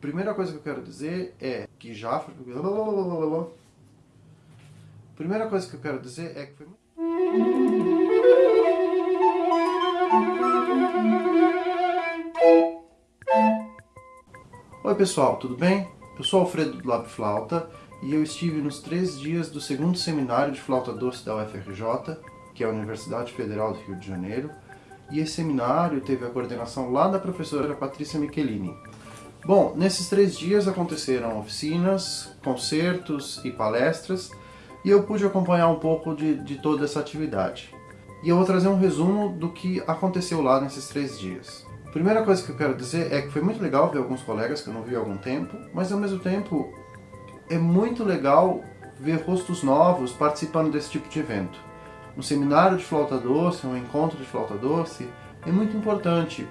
Primeira coisa que eu quero dizer é que já... Primeira coisa que eu quero dizer é que foi... Oi pessoal, tudo bem? Eu sou Alfredo do Lab Flauta e eu estive nos três dias do segundo seminário de flauta doce da UFRJ, que é a Universidade Federal do Rio de Janeiro, e esse seminário teve a coordenação lá da professora Patrícia Michelini. Bom, nesses três dias aconteceram oficinas, concertos e palestras, e eu pude acompanhar um pouco de, de toda essa atividade. E eu vou trazer um resumo do que aconteceu lá nesses três dias. A primeira coisa que eu quero dizer é que foi muito legal ver alguns colegas que eu não vi há algum tempo, mas ao mesmo tempo é muito legal ver rostos novos participando desse tipo de evento. Um seminário de flauta doce, um encontro de flauta doce, é muito importante,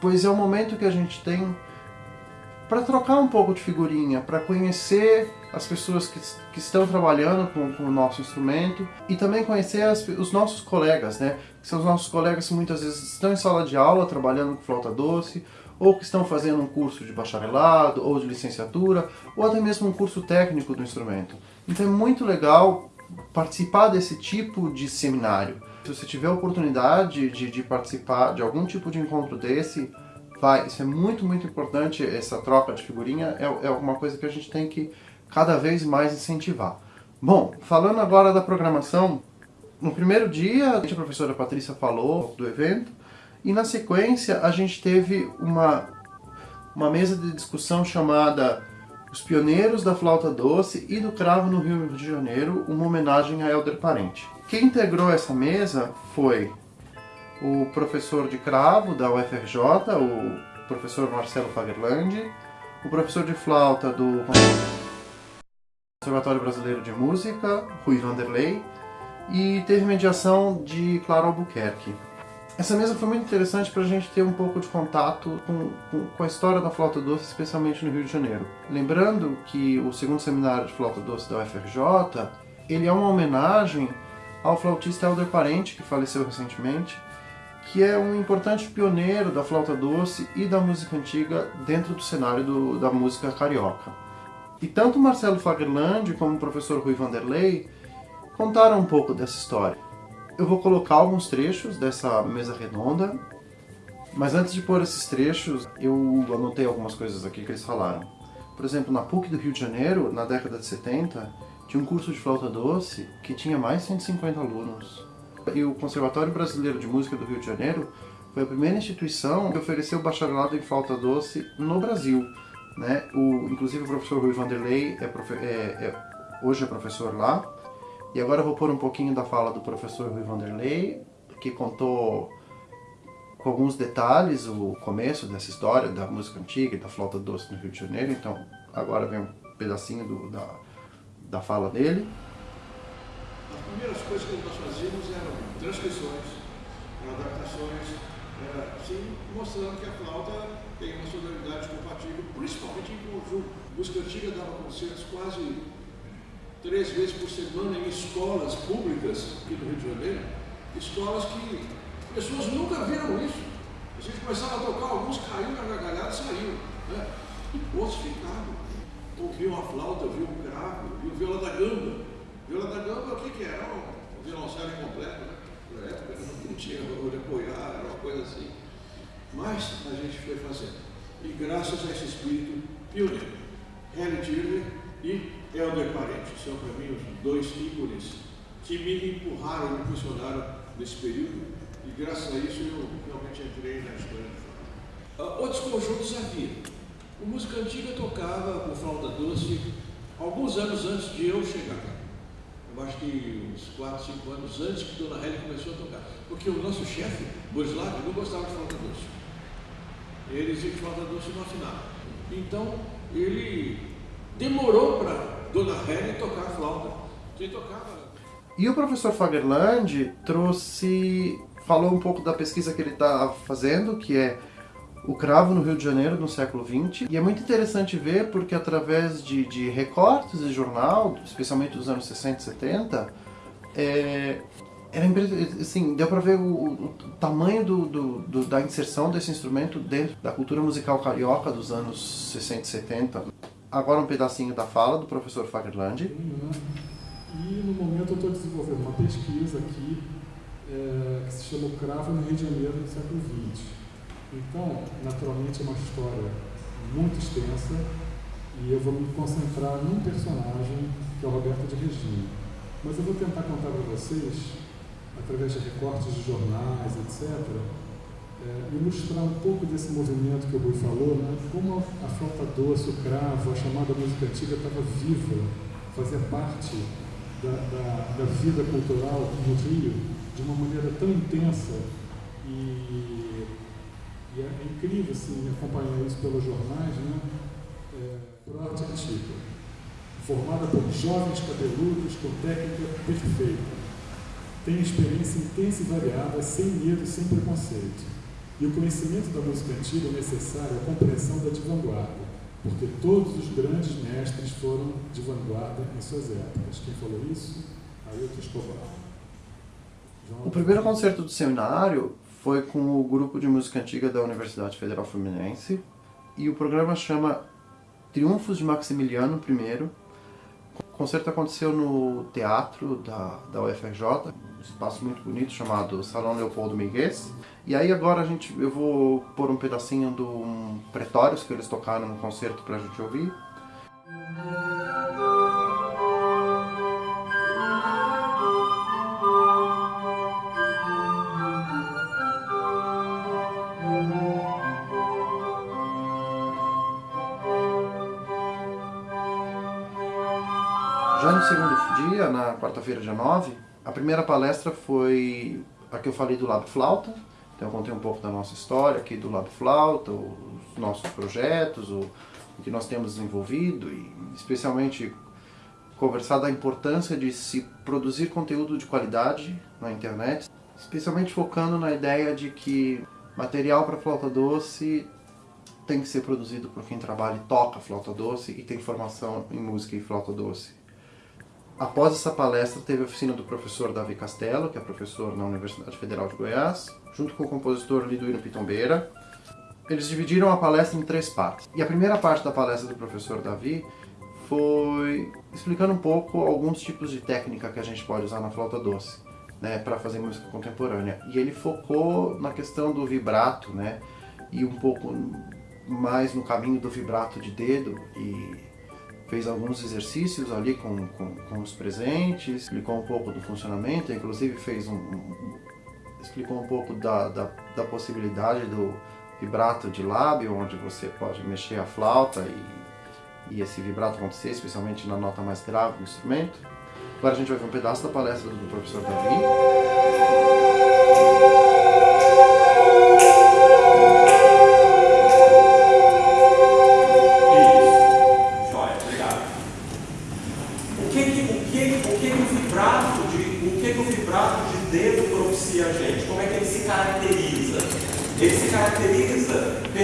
pois é o momento que a gente tem para trocar um pouco de figurinha, para conhecer as pessoas que, que estão trabalhando com, com, o nosso instrumento e também conhecer as, os nossos colegas, né? Que são os nossos colegas que muitas vezes estão em sala de aula trabalhando com flauta doce ou que estão fazendo um curso de bacharelado ou de licenciatura ou até mesmo um curso técnico do instrumento. Então é muito legal participar desse tipo de seminário. Se você tiver a oportunidade de, de participar de algum tipo de encontro desse, vai. Isso é muito, muito importante, essa troca de figurinha é, é uma coisa que a gente tem que cada vez mais incentivar. Bom, falando agora da programação, no primeiro dia a professora Patrícia falou do evento e na sequência a gente teve uma, uma mesa de discussão chamada Os Pioneiros da Flauta Doce e do Cravo no Rio de Janeiro, uma homenagem a Helder Parente. Quem integrou essa mesa foi o professor de cravo da UFRJ, o professor Marcelo Fagerland, o professor de flauta do Conservatório Brasileiro de Música, Rui Vanderlei, e teve mediação de Clara Albuquerque. Essa mesa foi muito interessante para a gente ter um pouco de contato com, com, com, a história da flauta doce, especialmente no Rio de Janeiro. Lembrando que o segundo seminário de flauta doce da UFRJ, ele é uma homenagem ao flautista Helder Parente, que faleceu recentemente, que é um importante pioneiro da flauta doce e da música antiga dentro do cenário do, da música carioca. E tanto Marcelo Fagerland como o professor Rui Vanderlei contaram um pouco dessa história. Eu vou colocar alguns trechos dessa mesa redonda, mas antes de pôr esses trechos, eu anotei algumas coisas aqui que eles falaram. Por exemplo, na PUC do Rio de Janeiro, na década de 70, tinha um curso de flauta doce que tinha mais de 150 alunos. E o Conservatório Brasileiro de Música do Rio de Janeiro foi a primeira instituição que ofereceu bacharelado em flauta doce no Brasil. Né? O, inclusive o professor Rui Vanderlei é, é, é, hoje é professor lá. E agora eu vou pôr um pouquinho da fala do professor Rui Vanderlei, que contou com alguns detalhes o começo dessa história da música antiga e da flauta doce no Rio de Janeiro. Então agora vem um pedacinho do, da, da fala dele primeiras coisas que fazíamos eram transcrições, adaptações, era assim, mostrando que a flauta tem uma sonoridade compatível, principalmente em conjunto. Música antiga dava concertos quase três vezes por semana em escolas públicas aqui do Rio de Janeiro, escolas que pessoas nunca viram isso. A gente começava a tocar, alguns caíam na gargalhada e saíam. Né? Outros ficavam. Ouviam a flauta, ouviam o cravo, ouviam o viola da gamba. Viola da Gamba, o que, que era? Um violoncelo completo, né? Na época não tinha de apoiar, era uma coisa assim. Mas a gente foi fazendo. E graças a esse espírito pioneiro, Harry Tirner e Helder Parente, são para mim os dois ícones que me empurraram, me impulsionaram nesse período. E graças a isso eu realmente entrei na história do. Uh, outros conjuntos havia. O música antiga tocava com flauta doce alguns anos antes de eu chegar eu acho que uns 4, 5 anos antes que Dona Helena começou a tocar. Porque o nosso chefe, Borislav, não gostava de flauta doce. Ele dizia que flauta doce não afinava. Então, ele demorou para Dona Helena tocar a flauta. Quem tocava... E o professor Fagerland trouxe, falou um pouco da pesquisa que ele está fazendo, que é o cravo no Rio de Janeiro no século XX. E é muito interessante ver porque através de, de recortes de jornal, especialmente dos anos 60 e 70, é, era assim, deu para ver o, o, tamanho do, do, do, da inserção desse instrumento dentro da cultura musical carioca dos anos 60 e 70. Agora um pedacinho da fala do professor Fagerland. E no momento eu estou desenvolvendo uma pesquisa aqui é, que se chama Cravo no Rio de Janeiro no século XX. Então, naturalmente é uma história muito extensa e eu vou me concentrar num personagem que é o Roberto de Regina. Mas eu vou tentar contar para vocês através de recortes de jornais, etc., é, ilustrar um pouco desse movimento que o Rui falou, né? como a flauta doce, o cravo, a chamada música antiga estava viva, fazia parte da, da, da, vida cultural no Rio de uma maneira tão intensa e, e é, é, incrível assim, acompanhar isso pelos jornais, né? É, Prote antiga, formada por jovens cabeludos com técnica perfeita tem experiência intensa e variada, sem medo, sem preconceito. E o conhecimento da música antiga é necessário à compreensão da de vanguarda, porque todos os grandes mestres foram de vanguarda em suas épocas. Quem falou isso? Ailton Escobar. O primeiro concerto do seminário foi com o grupo de música antiga da Universidade Federal Fluminense e o programa chama Triunfos de Maximiliano I. O concerto aconteceu no teatro da, da UFRJ, espaço muito bonito chamado Salão Leopoldo Miguez. E aí agora a gente, eu vou pôr um pedacinho do um Pretórios que eles tocaram no concerto pra gente ouvir. Já no segundo dia, na quarta-feira, dia 9, a primeira palestra foi a que eu falei do Lab Flauta, então eu contei um pouco da nossa história aqui do Lab Flauta, os nossos projetos, o, o que nós temos desenvolvido e especialmente conversar da importância de se produzir conteúdo de qualidade na internet, especialmente focando na ideia de que material para flauta doce tem que ser produzido por quem trabalha e toca flauta doce e tem formação em música e flauta doce. Após essa palestra, teve a oficina do professor Davi Castelo, que é professor na Universidade Federal de Goiás, junto com o compositor Liduíno Pitombeira. Eles dividiram a palestra em três partes. E a primeira parte da palestra do professor Davi foi explicando um pouco alguns tipos de técnica que a gente pode usar na flauta doce, né, para fazer música contemporânea. E ele focou na questão do vibrato, né, e um pouco mais no caminho do vibrato de dedo e fez alguns exercícios ali com, com, com, os presentes, explicou um pouco do funcionamento, inclusive fez um, um explicou um pouco da, da, da, possibilidade do vibrato de lábio, onde você pode mexer a flauta e, e esse vibrato acontecer, especialmente na nota mais grave do instrumento. Agora a gente vai ver um pedaço da palestra do professor Davi.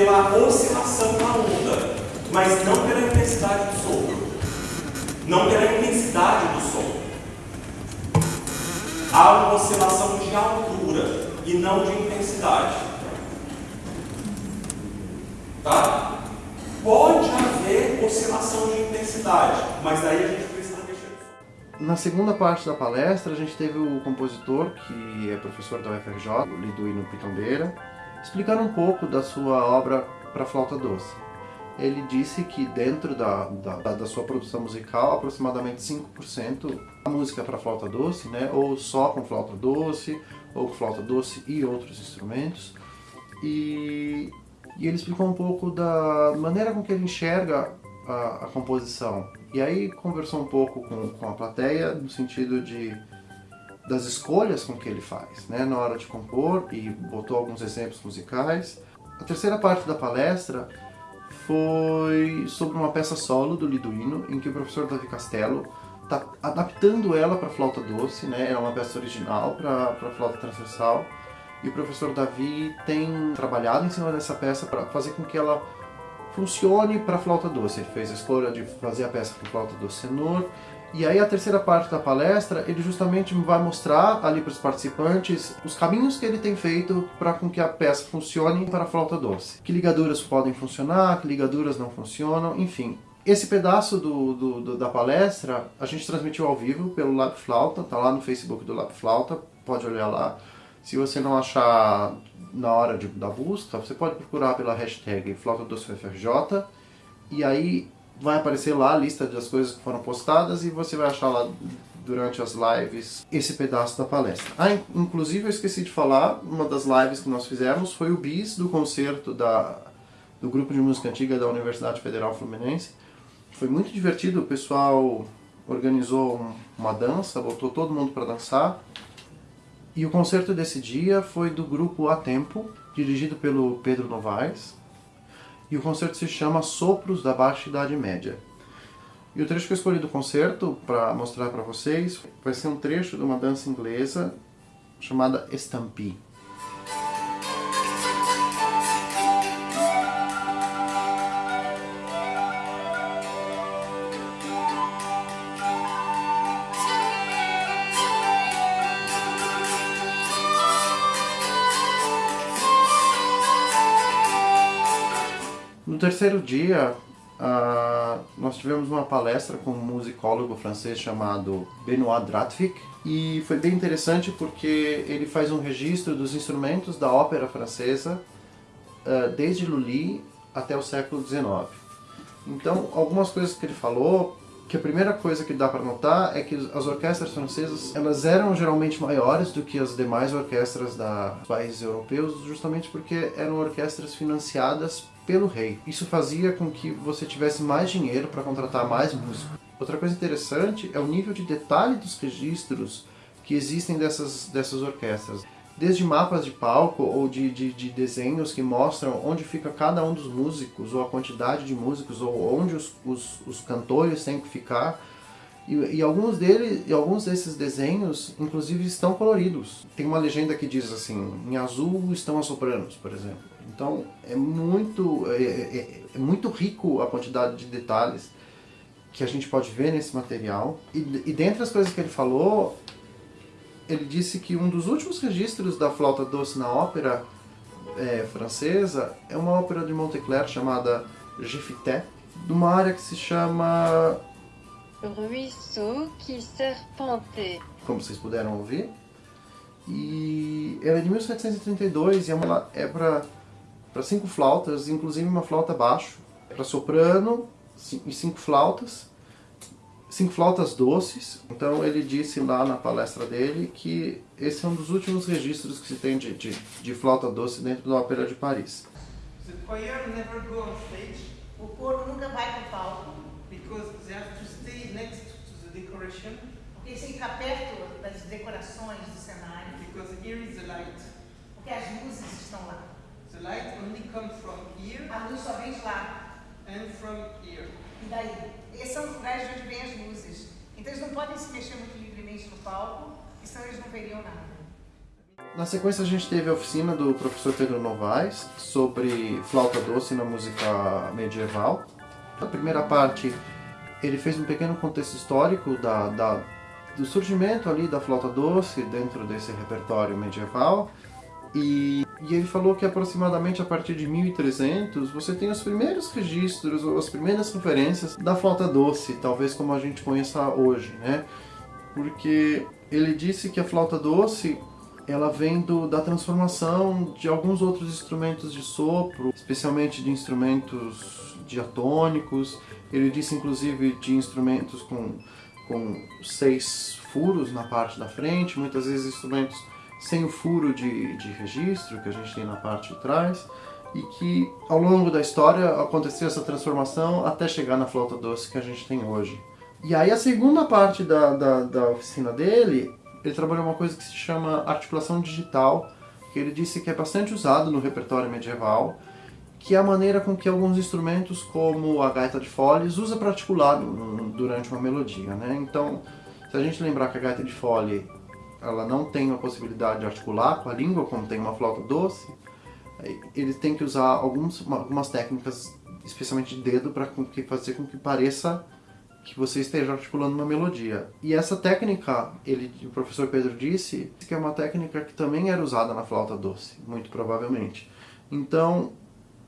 Pela oscilação da onda, mas não pela intensidade do som. Não pela intensidade do som. Há uma oscilação de altura e não de intensidade. Tá? Pode haver oscilação de intensidade, mas daí a gente na segunda parte da palestra, a gente teve o compositor, que é professor da UFRJ, Liduíno Pitombeira, explicando um pouco da sua obra para flauta doce. Ele disse que dentro da, da, da sua produção musical, aproximadamente 5% a música para flauta doce, né, ou só com flauta doce, ou com flauta doce e outros instrumentos. E, e ele explicou um pouco da maneira com que ele enxerga a, a composição. E aí conversou um pouco com, com a plateia no sentido de das escolhas com que ele faz, né, na hora de compor e botou alguns exemplos musicais. A terceira parte da palestra foi sobre uma peça solo do Liduino, em que o professor Davi Castelo está adaptando ela para flauta doce, né, é uma peça original para flauta transversal, e o professor Davi tem trabalhado em cima dessa peça para fazer com que ela funcione para flauta doce. Ele fez a escolha de fazer a peça para flauta doce tenor E aí a terceira parte da palestra, ele justamente vai mostrar ali para os participantes os caminhos que ele tem feito para com que a peça funcione para a flauta doce. Que ligaduras podem funcionar, que ligaduras não funcionam, enfim. Esse pedaço do, do, do, da palestra a gente transmitiu ao vivo pelo Lab Flauta, tá lá no Facebook do Lab Flauta, pode olhar lá. Se você não achar na hora de, da busca, você pode procurar pela hashtag Flauta Doce FRJ e aí vai aparecer lá a lista das coisas que foram postadas e você vai achar lá durante as lives esse pedaço da palestra. Ah, inclusive eu esqueci de falar, uma das lives que nós fizemos foi o bis do concerto da, do grupo de música antiga da Universidade Federal Fluminense. Foi muito divertido, o pessoal organizou uma dança, botou todo mundo para dançar. E o concerto desse dia foi do grupo A Tempo, dirigido pelo Pedro Novaes, e o concerto se chama Sopros da Baixa Idade Média. E o trecho que eu escolhi do concerto para mostrar para vocês vai ser um trecho de uma dança inglesa chamada Stampede. Terceiro dia, uh, nós tivemos uma palestra com um musicólogo francês chamado Benoît Dratvik e foi bem interessante porque ele faz um registro dos instrumentos da ópera francesa uh, desde Lully até o século XIX. Então, algumas coisas que ele falou, que a primeira coisa que dá para notar é que as orquestras francesas elas eram geralmente maiores do que as demais orquestras dos países europeus, justamente porque eram orquestras financiadas pelo rei. Isso fazia com que você tivesse mais dinheiro para contratar mais músicos. Outra coisa interessante é o nível de detalhe dos registros que existem dessas, dessas orquestras. Desde mapas de palco ou de, de, de, desenhos que mostram onde fica cada um dos músicos, ou a quantidade de músicos, ou onde os, os, os cantores têm que ficar. E, e, alguns deles, e alguns desses desenhos, inclusive, estão coloridos. Tem uma legenda que diz assim, em azul estão as sopranos, por exemplo. Então é muito, é, é, é, muito rico a quantidade de detalhes que a gente pode ver nesse material. E, e dentre as coisas que ele falou, ele disse que um dos últimos registros da flauta doce na ópera é, francesa é uma ópera de Monteclair chamada Gifité, de uma área que se chama... Ruisseau qui serpentait. Como vocês puderam ouvir. E ela é de 1732 e é, uma, é para para cinco flautas, inclusive uma flauta baixo, para soprano e cinco flautas, cinco flautas doces. Então ele disse lá na palestra dele que esse é um dos últimos registros que se tem de, de, de flauta doce dentro da Ópera de Paris. The choir never go on stage. O coro nunca vai para o palco. Because they have to stay next to the decoration. Porque eles têm que ficar perto das decorações do cenário. Because here is the light. Porque as luzes estão lá. The light only comes from here. A luz só vem de lá. And from here. E daí? Esses são os lugares de onde vêm as luzes. Então eles não podem se mexer muito livremente no palco, senão eles não veriam nada. Na sequência a gente teve a oficina do professor Pedro Novaes sobre flauta doce na música medieval. Na primeira parte ele fez um pequeno contexto histórico da, da, do surgimento ali da flauta doce dentro desse repertório medieval e, e, ele falou que aproximadamente a partir de 1300 você tem os primeiros registros ou as primeiras referências da flauta doce, talvez como a gente conheça hoje, né? Porque ele disse que a flauta doce ela vem do, da transformação de alguns outros instrumentos de sopro, especialmente de instrumentos diatônicos. Ele disse inclusive de instrumentos com, com seis furos na parte da frente, muitas vezes instrumentos sem o furo de, de registro que a gente tem na parte de trás e que ao longo da história aconteceu essa transformação até chegar na flauta doce que a gente tem hoje. E aí a segunda parte da, da, da oficina dele, ele trabalhou uma coisa que se chama articulação digital, que ele disse que é bastante usado no repertório medieval, que é a maneira com que alguns instrumentos, como a gaita de foles, usa para articular durante uma melodia. Né? Então, se a gente lembrar que a gaita de fole ela não tem a possibilidade de articular com a língua, como tem uma flauta doce, eles têm que usar alguns, algumas técnicas, especialmente de dedo, para fazer com que pareça que você esteja articulando uma melodia. E essa técnica, ele, o professor Pedro disse, que é uma técnica que também era usada na flauta doce, muito provavelmente. Então,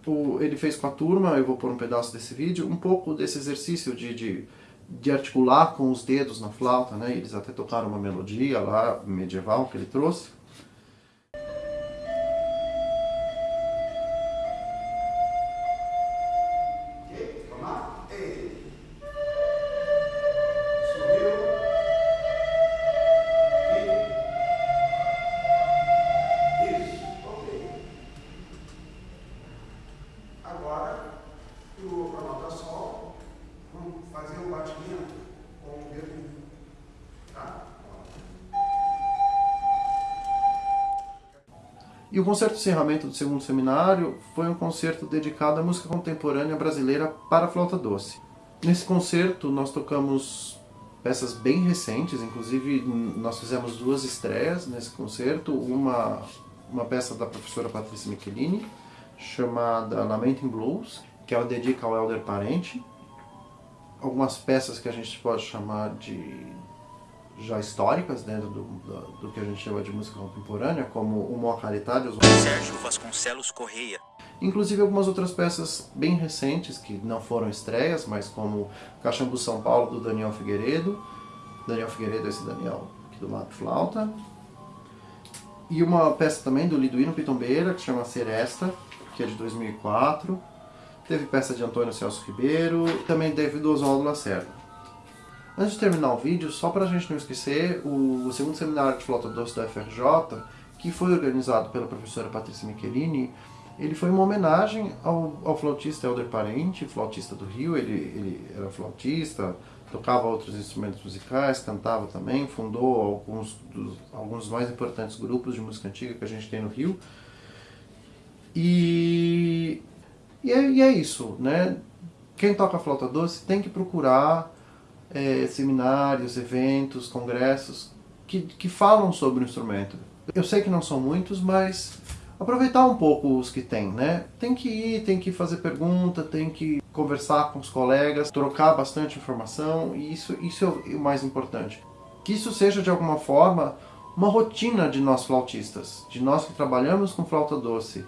o, ele fez com a turma, eu vou pôr um pedaço desse vídeo, um pouco desse exercício de, de, de articular com os dedos na flauta, né? Eles até tocaram uma melodia lá, medieval, que ele trouxe. O concerto de encerramento do segundo seminário foi um concerto dedicado à música contemporânea brasileira para flauta doce. Nesse concerto nós tocamos peças bem recentes, inclusive nós fizemos duas estreias nesse concerto, uma, uma peça da professora Patrícia Michelini, chamada Lamenting Blues, que ela dedica ao Elder Parente, algumas peças que a gente pode chamar de já históricas dentro do, do, do, que a gente chama de música contemporânea, como o Moacaritário, Sérgio Vasconcelos Correia. Inclusive algumas outras peças bem recentes, que não foram estreias, mas como Caxambu São Paulo, do Daniel Figueiredo. Daniel Figueiredo, esse Daniel aqui do lado flauta. E uma peça também do Liduíno Pitombeira, que chama Seresta, que é de 2004. Teve peça de Antônio Celso Ribeiro, também teve do Oswaldo Lacerda. Antes de terminar o vídeo, só para a gente não esquecer, o segundo seminário de flauta doce da FRJ, que foi organizado pela professora Patrícia Michelini, ele foi uma homenagem ao, ao flautista Helder Parente, flautista do Rio, ele, ele era flautista, tocava outros instrumentos musicais, cantava também, fundou alguns dos alguns mais importantes grupos de música antiga que a gente tem no Rio. E, e, é, e é isso, né? Quem toca flauta doce tem que procurar é, seminários, eventos, congressos que, que falam sobre o instrumento. Eu sei que não são muitos, mas aproveitar um pouco os que tem, né? Tem que ir, tem que fazer pergunta, tem que conversar com os colegas, trocar bastante informação, e isso, isso é o mais importante. Que isso seja, de alguma forma, uma rotina de nós flautistas, de nós que trabalhamos com flauta doce.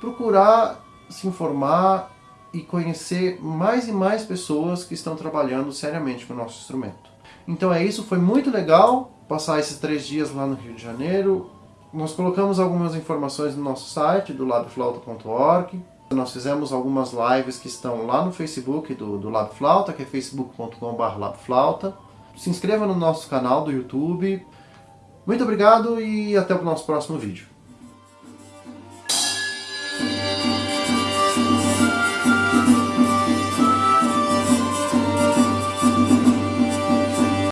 Procurar se informar e conhecer mais e mais pessoas que estão trabalhando seriamente com o nosso instrumento. Então é isso, foi muito legal passar esses três dias lá no Rio de Janeiro. Nós colocamos algumas informações no nosso site, do labflauta.org. Nós fizemos algumas lives que estão lá no Facebook do, do Flauta, que é facebook.com.br labflauta. Se inscreva no nosso canal do YouTube. Muito obrigado e até o nosso próximo vídeo.